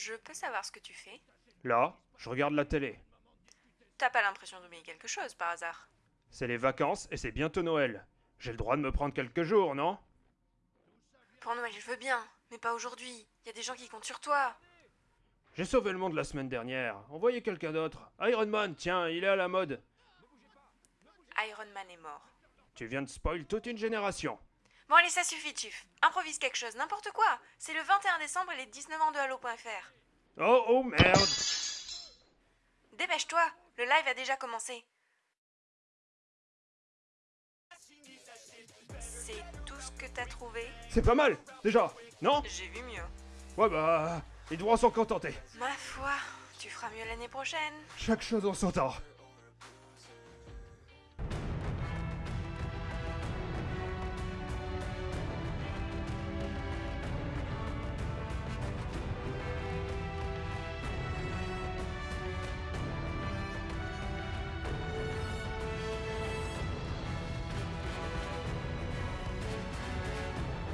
Je peux savoir ce que tu fais Là, je regarde la télé. T'as pas l'impression d'oublier quelque chose par hasard? C'est les vacances et c'est bientôt Noël. J'ai le droit de me prendre quelques jours, non? Pour Noël, je veux bien, mais pas aujourd'hui. Y a des gens qui comptent sur toi. J'ai sauvé le monde la semaine dernière. Envoyez quelqu'un d'autre. Iron Man, tiens, il est à la mode. Iron Man est mort. Tu viens de spoil toute une génération. Bon allez, ça suffit, Chief. Improvise quelque chose, n'importe quoi. C'est le 21 décembre et les 19 ans de Halo.fr. Oh oh merde Dépêche-toi, le live a déjà commencé. C'est tout ce que t'as trouvé? C'est pas mal, déjà, non? J'ai vu mieux. Ouais bah, les droits sont contentés. Ma foi, tu feras mieux l'année prochaine. Chaque chose en son temps.